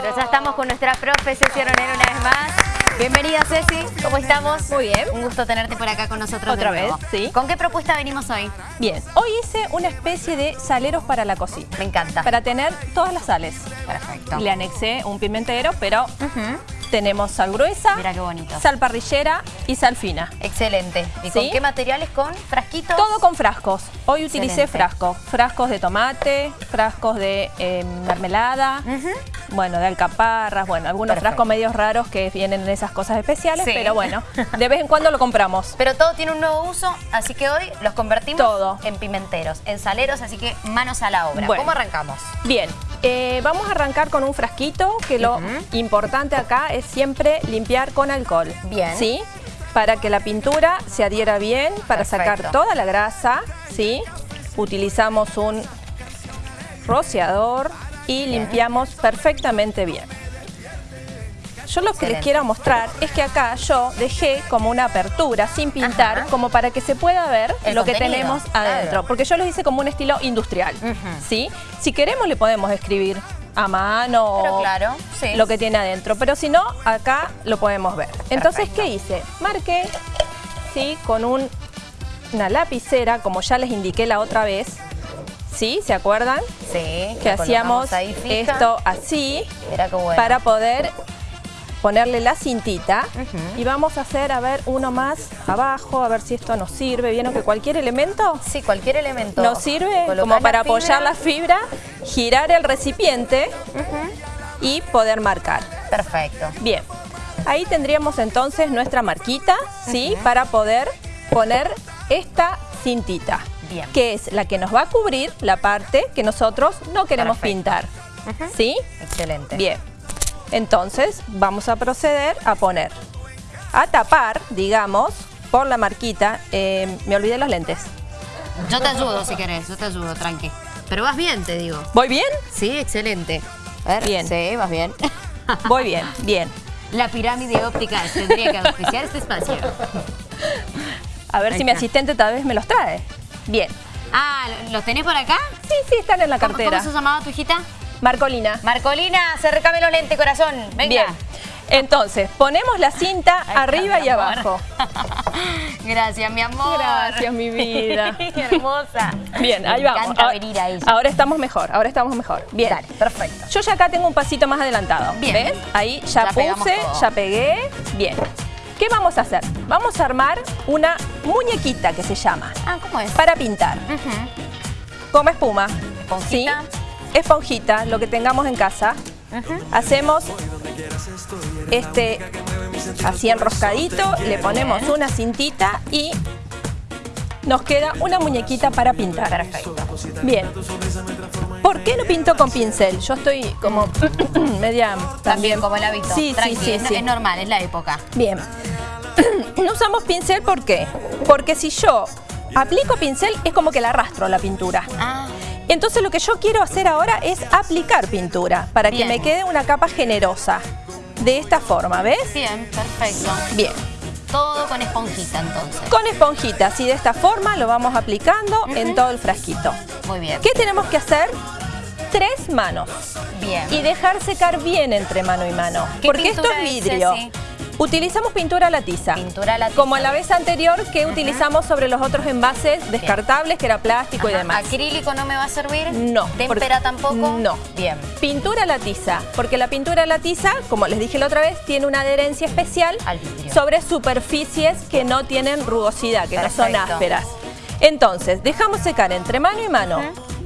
Claro, ya estamos con nuestra profe Ceci Ronero una vez más. Bienvenida Ceci, ¿cómo estamos? Muy bien. Un gusto tenerte por acá con nosotros Otra de nuevo. vez, sí. ¿Con qué propuesta venimos hoy? Bien, hoy hice una especie de saleros para la cocina. Me encanta. Para tener todas las sales. Perfecto. Le anexé un pimentero, pero tenemos sal gruesa, Mira qué bonito. sal parrillera y sal fina. Excelente. ¿Y ¿Sí? con qué materiales? ¿Con frasquitos? Todo con frascos. Hoy utilicé Excelente. frascos. Frascos de tomate, frascos de eh, mermelada, Ujú. Bueno, de alcaparras, bueno, algunos Perfecto. frascos medios raros que vienen en esas cosas especiales, Sí. pero bueno, de vez en cuando lo compramos. Pero todo tiene un nuevo uso, así que hoy los convertimos Todo. en pimenteros, en saleros, así que manos a la obra. Bueno. ¿Cómo arrancamos? Bien, eh, vamos a arrancar con un frasquito que lo importante acá es siempre limpiar con alcohol. Bien. ¿Sí? Para que la pintura se adhiera bien, para Perfecto. sacar toda la grasa, ¿sí? Utilizamos un rociador y limpiamos perfectamente bien. Yo lo que les quiero mostrar es que acá yo dejé como una apertura sin pintar, Ajá. como para que se pueda ver El lo que tenemos claro. adentro. Porque yo lo hice como un estilo industrial. ¿sí? Si queremos le podemos escribir a mano Pero o claro, sí. lo que tiene adentro, pero si no, acá lo podemos ver. Entonces. ¿qué hice? Marqué, ¿sí? Con un- una lapicera, como ya les indiqué la otra vez, ¿sí? ¿Se acuerdan? Sí. Que hacíamos colocamos ahí fija. esto así Mira bueno. para poder ponerle la cintita y vamos a hacer, a ver, uno más abajo, a ver si esto nos sirve. ¿Vieron que cualquier elemento Sí, cualquier elemento. nos sirve Colocás como para apoyar la fibra, girar el recipiente y poder marcar. Perfecto. Bien, ahí tendríamos entonces nuestra marquita, ¿sí? Para poder poner esta cintita, Bien. que es la que nos va a cubrir la parte que nosotros no queremos Perfecto. pintar. ¿sí? Excelente. Bien, entonces vamos a proceder a poner, a tapar, digamos, por la marquita, eh, me olvidé los lentes. Yo te ayudo si querés, yo te ayudo, tranqui. Pero vas bien, te digo. ¿Voy bien? Sí, excelente. A ver, Bien. Sí, vas bien. Voy bien, bien. La pirámide óptica tendría que auspiciar este espacio. A ver Ahí si mi asistente tal vez me los trae. Bien. Ah, ¿los tenés por acá? Sí, sí, están en la ¿Cómo, cartera. cómo se llamaba tu hijita? Marcolina. Marcolina, acércame los lentes, corazón. Venga. Bien. Entonces, ponemos la cinta Ahí está, arriba mi y amor. abajo. Gracias, mi amor. Gracias, mi vida. Hermosa. Bien, ahí Me vamos. encanta Ahora- venir a ella. Ahora estamos mejor, ahora estamos mejor. Bien. Dale, perfecto. Yo ya acá tengo un pasito más adelantado. Bien. ¿Ves? Ahí ya, Ya pegamos puse, todo. ya pegué. Bien. ¿Qué vamos a hacer? Vamos a armar una muñequita que se llama Ah, ¿cómo es? para pintar. Ujú. Como espuma. Esponjita. ¿sí? Esponjita, lo que tengamos en casa. Ujú. Hacemos este así enroscadito, le ponemos Bien. una cintita y nos queda una muñequita para pintar. Perfecto. Bien. ¿Por qué no pinto con pincel? Yo estoy como media También también. como el hábito. Sí, sí, sí, es, sí. es normal, es la época. Bien. No usamos pincel ¿por qué? Porque si yo aplico pincel es como que la arrastro la pintura. Ah, Entonces lo que yo quiero hacer ahora es aplicar pintura para Bien. que me quede una capa generosa. De esta forma, ¿ves? bien, perfecto. Bien. Todo con esponjita entonces. Con esponjita, así de esta forma lo vamos aplicando en todo el frasquito. Muy bien. ¿Qué tenemos que hacer? Tres manos. Bien. Y dejar secar bien entre mano y mano. ¿Qué Porque esto es vidrio. Utilizamos pintura a la tiza. Pintura a la tiza. Como la vez anterior que utilizamos sobre los otros envases descartables, que era plástico y demás. ¿Acrílico no me va a servir? No, ¿Témpera tampoco? no. Bien. Pintura a la tiza, porque la pintura a la tiza, como les dije la otra vez, tiene una adherencia especial Al sobre superficies que no tienen rugosidad, que no son ásperas. Entonces, dejamos secar entre mano y mano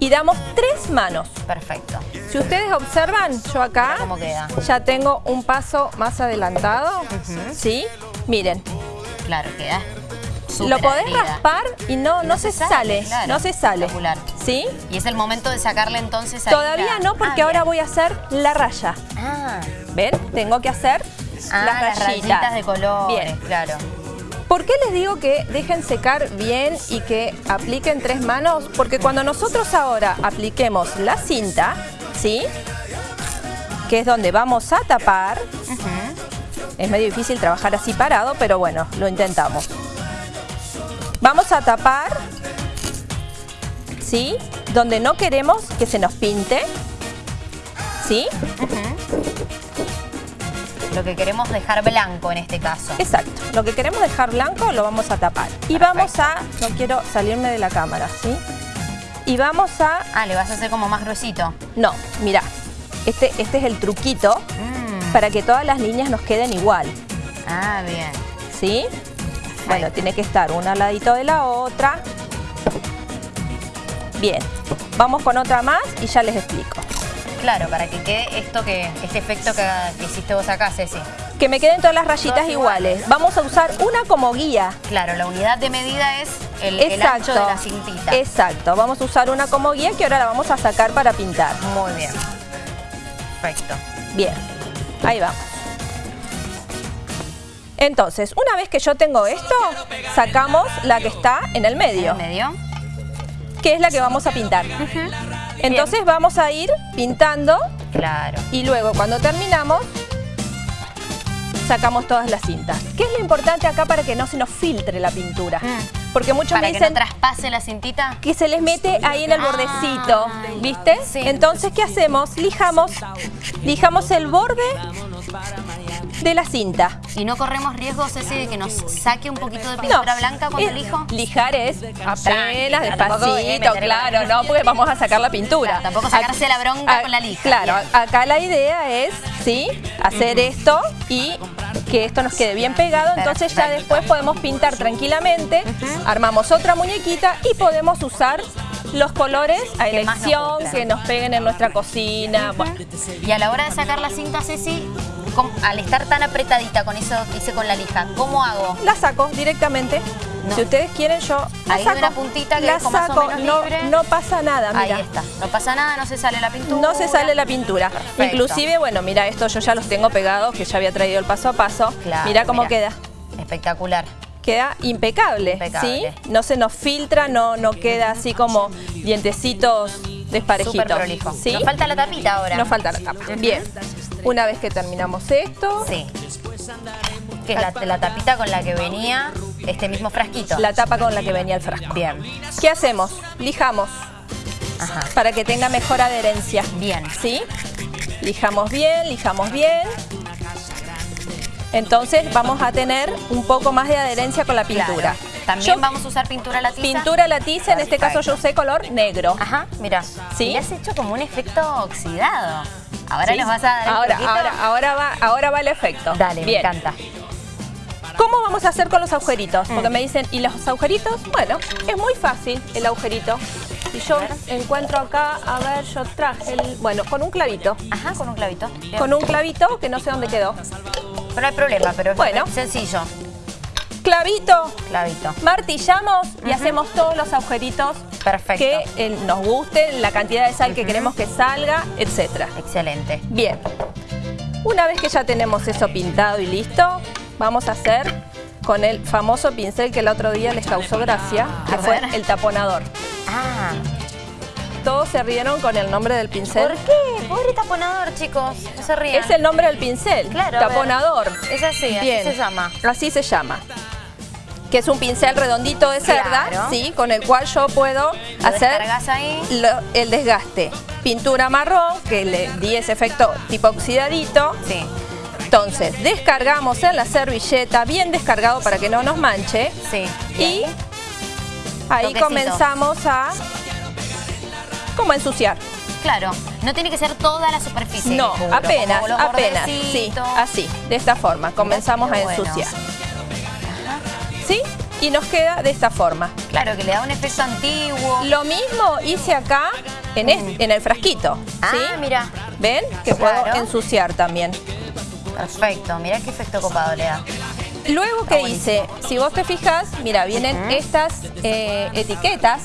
y damos tres manos. Perfecto. Si ustedes observan, yo acá queda. ya tengo un paso más adelantado, ¿sí? Miren, Claro, queda. lo podés raspar y no, no, se, sale, claro. no se sale. ¿sí? Y es el momento de sacarle entonces ahí Todavía la- no, porque Ah, ahora voy a hacer la raya. Ah, ¿Ven? Tengo que hacer ah, las las rayitas. rayitas de colores, Bien. claro. ¿Por qué les digo que dejen secar bien y que apliquen tres manos? Porque cuando nosotros ahora apliquemos la cinta, ¿sí? Que es donde vamos a tapar. Es medio difícil trabajar así parado, pero bueno, lo intentamos. Vamos a tapar, ¿sí? Donde no queremos que se nos pinte, ¿sí? Lo que queremos dejar blanco en este caso. Exacto. Lo que queremos dejar blanco lo vamos a tapar. Y vamos a... No quiero salirme de la cámara, ¿sí? Y vamos a... Ah, le vas a hacer como más gruesito. No, mira. Este, este es el truquito Mm. para que todas las líneas nos queden igual. Ah, bien. ¿Sí? Bueno, tiene que estar una al ladito de la otra. Bien. Vamos con otra más y ya les explico. Claro, para que quede esto que, este efecto que, que hiciste vos acá, Ceci. Que me queden todas las rayitas iguales. Vamos a usar una como guía. Claro, la unidad de medida es el, el ancho de la cintita. Exacto. Vamos a usar una como guía que ahora la vamos a sacar para pintar. Muy bien. Perfecto. Bien. Ahí vamos. Entonces, una vez que yo tengo esto, sacamos la que está en el medio, ¿En medio? que es la que vamos a pintar. Entonces vamos a ir pintando Claro. y luego cuando terminamos sacamos todas las cintas. ¿Qué es lo importante acá para que no se nos filtre la pintura? Mm. Porque muchos Para me que no dicen traspase la cintita. que se les mete ahí en el Ah, bordecito, ¿viste? sí. Entonces, ¿qué hacemos? Lijamos, lijamos el borde de la cinta. Y no corremos riesgo, Ceci, de que nos saque un poquito de pintura blanca cuando es- elijo. Lijar es apenas, despacito, claro, la- no, porque vamos a sacar la pintura. Claro, tampoco sacarse la bronca A- con la lija. Claro, Bien. acá la idea es, ¿sí? Hacer esto y que esto nos quede bien pegado, entonces ya después podemos pintar tranquilamente, armamos otra muñequita y podemos usar los colores a nos elección que nos peguen en nuestra cocina. Bueno, Y a la hora de sacar la cinta, Ceci, ¿cómo- al estar tan apretadita con eso que hice con la lija, ¿cómo hago? la saco directamente. No. Si ustedes quieren, yo la Ahí saco. una puntita que la dejo más o saco. menos no, libre. no pasa nada, mira. Ahí está. No pasa nada, no se sale la pintura. No se sale la pintura. Perfecto. Inclusive, bueno, mira, esto yo ya los tengo pegados, que ya había traído el paso a paso. Claro, mira cómo queda. Espectacular. Queda impecable, Impecable. ¿sí? No se nos filtra, no, no queda así como dientecitos desparejitos. Súper prolijo. ¿sí? Nos falta la tapita ahora. Nos falta la tapa. Bien. Una vez que terminamos esto, Sí. Que es la, la tapita con la que venía este mismo frasquito. la tapa con la que venía el frasco. Bien. ¿Qué hacemos? Lijamos Ajá. para que tenga mejor adherencia. Bien. ¿Sí? Lijamos bien, lijamos bien. Entonces vamos a tener un poco más de adherencia con la pintura. Claro. También Yo- vamos a usar pintura latiza. Pintura latiza, en este caso yo usé color negro. Ajá, mira. ¿Sí? Y has hecho como un efecto oxidado. Ahora ¿Sí? nos vas a dar el ahora, truquito. ahora, ahora va, ahora va el efecto. Dale, me Bien. encanta. ¿Cómo vamos a hacer con los agujeritos? Mm. Porque me dicen, ¿y los agujeritos? Bueno, es muy fácil el agujerito. Si yo encuentro acá, a ver, yo traje el... Bueno, con un clavito. Ajá, con un clavito. Bien. Con un clavito que no sé dónde quedó. Pero no hay problema, pero es Bueno. sencillo. Clavito, Clavito. martillamos y hacemos todos los agujeritos Perfecto. que eh, nos gusten, la cantidad de sal que queremos que salga, etcétera. Excelente. Bien, una vez que ya tenemos eso pintado y listo, vamos a hacer con el famoso pincel que el otro día les causó gracia, que A fue ver. el taponador. Ah, Todos se rieron con el nombre del pincel. ¿por qué? Pobre taponador, chicos. No se rían. Es el nombre del pincel, Claro, taponador. Es así, así Bien. se llama. Así se llama. Que es un pincel redondito de cerda, Claro. sí, con el cual yo puedo Lo hacer descargas ahí. lo- el desgaste. Pintura marrón, que le di ese efecto tipo oxidadito. Sí. Entonces, descargamos en la servilleta, bien descargado para que no nos manche. Sí. Y ahí Toquecito. comenzamos a como a ensuciar. Claro, no tiene que ser toda la superficie. No, apenas, apenas, sí, así, de esta forma, comenzamos a bueno. ¿Sí? Y nos queda de esta forma. Claro, que le da un efecto antiguo. Lo mismo hice acá en, es- en el frasquito, Ah, ¿sí? mira. ¿Ven? Que Claro. puedo ensuciar también. Perfecto, mira qué efecto copado le da. Luego, ¿qué hice? Si vos te fijas, mira, vienen estas eh, etiquetas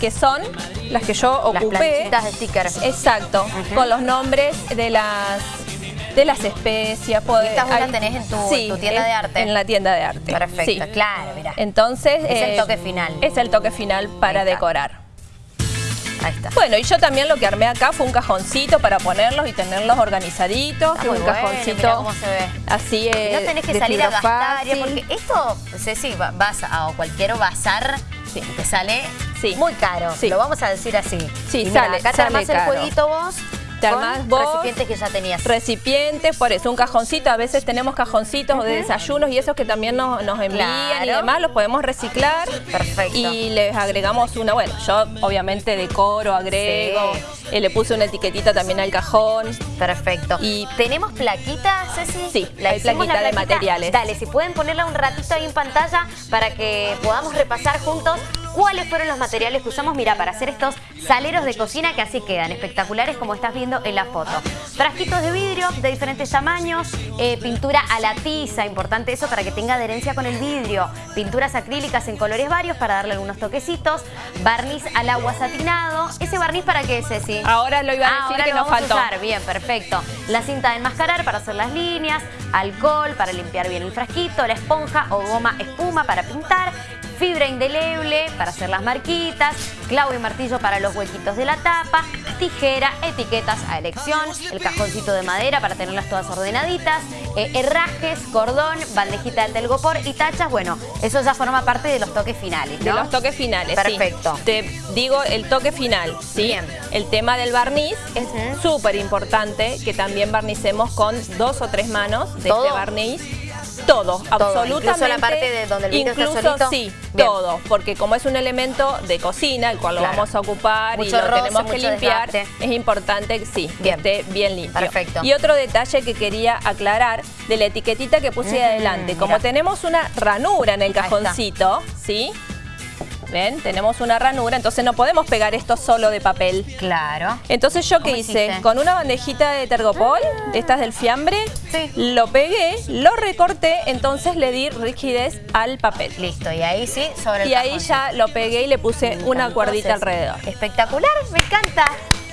que son las que yo Las ocupé. planchitas de stickers. Exacto, con los nombres de las de las especias. puede- Estas vos las hay- tenés en tu- sí, tu tienda en- de arte. En la tienda de arte. Perfecto, sí. claro, mira. Entonces... Es el eh, toque final. Es el toque final para decorar. Ahí está. Bueno, y yo también lo que armé acá fue un cajoncito para ponerlos y tenerlos organizaditos. Está muy un bueno, cajoncito cómo se ve. así eh, no tenés que salir a gastar, fácil. porque esto, Ceci, va- vas a o cualquier bazar Sí. te sale Sí. muy caro. Sí. Lo vamos a decir así. Sí, Y mira, sale- acá te sale el jueguito vos Te armás vos. recipientes que ya tenías. Recipientes, por eso, un cajoncito. A veces tenemos cajoncitos de desayunos y esos que también nos, nos envían y demás, los podemos reciclar. Perfecto. Y les agregamos una, bueno, yo obviamente decoro, agrego, Sí. eh, le puse una etiquetita también al cajón. Perfecto. Y- ¿Tenemos plaquitas, Ceci? Sí, hay hicimos plaquita de materiales. Dale, si pueden ponerla un ratito ahí en pantalla para que podamos repasar juntos cuáles fueron los materiales que usamos, mira, para hacer estos saleros de cocina que así quedan, espectaculares como estás viendo en la foto. Frasquitos de vidrio de diferentes tamaños, eh, pintura a la tiza, importante eso para que tenga adherencia con el vidrio, pinturas acrílicas en colores varios para darle algunos toquecitos, barniz al agua satinado, ese barniz para qué, Ceci? Ahora lo iba a decir que nos faltó. usar. Bien, perfecto. La cinta de enmascarar para hacer las líneas, alcohol para limpiar bien el frasquito, la esponja o goma espuma para pintar, fibra indeleble para hacer las marquitas, clavo y martillo para los huequitos de la tapa, tijera, etiquetas a elección, el cajoncito de madera para tenerlas todas ordenaditas, eh, herrajes, cordón, bandejita de telgopor y tachas. Bueno, eso ya forma parte de los toques finales, De ¿no? los toques finales, sí. Perfecto. Te digo el toque final, ¿sí? Bien. El tema del barniz es Ujú. súper importante que también barnicemos con dos o tres manos de ¿Todo? este barniz. Todo, absolutamente. incluso la parte de donde el vidrio está Incluso, solito. sí, Bien. todo. Porque como es un elemento de cocina, el cual Claro. lo vamos a ocupar y lo roce, tenemos que limpiar, desgaste. es importante que sí, que esté bien limpio. Perfecto. Y otro detalle que quería aclarar de la etiquetita que puse adelante. Como mira. tenemos una ranura en el cajoncito, ¿sí? ¿Ven? Tenemos una ranura, entonces no podemos pegar esto solo de papel. Claro. Entonces yo qué ¿Cómo hice, hiciste? con una bandejita de tergopol, de estas del fiambre, Sí. lo pegué, lo recorté, entonces le di rigidez al papel. Listo, y ahí sí, sobre el Y ahí ya lo pegué y le puse una cuerdita alrededor. Espectacular, me encanta.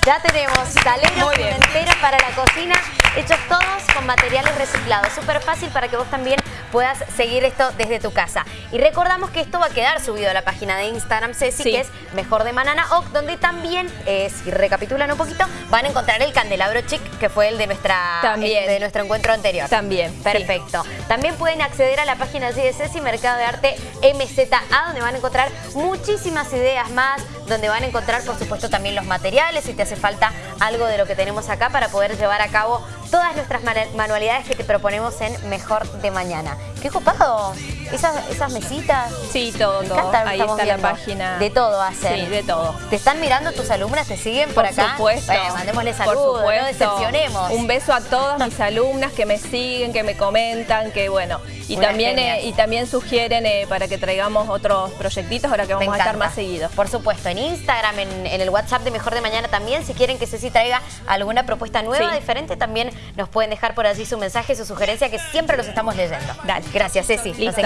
Ya tenemos saleros Muy bien. pimenteros para la cocina, hechos todos con materiales reciclados. Súper fácil para que vos también puedas seguir esto desde tu casa. Y recordamos que esto va a quedar subido a la página de Instagram Ceci, Sí. que es Mejor de Manana Oc, donde también, eh, si recapitulan un poquito, van a encontrar el candelabro chic, que fue el de, nuestra, También. el de nuestro encuentro anterior. También, sí. Perfecto. También pueden acceder a la página allí de Ceci, Mercado de Arte MZA, donde van a encontrar muchísimas ideas más, donde van a encontrar, por supuesto, también los materiales, si te hace falta algo de lo que tenemos acá para poder llevar a cabo todas nuestras manu- manualidades que te proponemos en Mejor de Mañana. ¡Qué copado! Esas, esas mesitas. Sí, todo, todo. Ahí está viendo. la página. De todo hacen. Sí, de todo. ¿Te están mirando tus alumnas? ¿Te siguen por, Por acá? supuesto. Bueno, mandémosle por saludos, no decepcionemos. Un beso a todas mis alumnas que me siguen, que me comentan, que bueno. Y Unas también eh, y también sugieren eh, para que traigamos otros proyectitos ahora que Me vamos a estar más seguidos. Por supuesto, en Instagram, en, en el WhatsApp de Mejor de Mañana también, si quieren que Ceci traiga alguna propuesta nueva, Sí. diferente, también nos pueden dejar por allí su mensaje, su sugerencia, que siempre los estamos leyendo. Dale. Gracias, Ceci. Nos.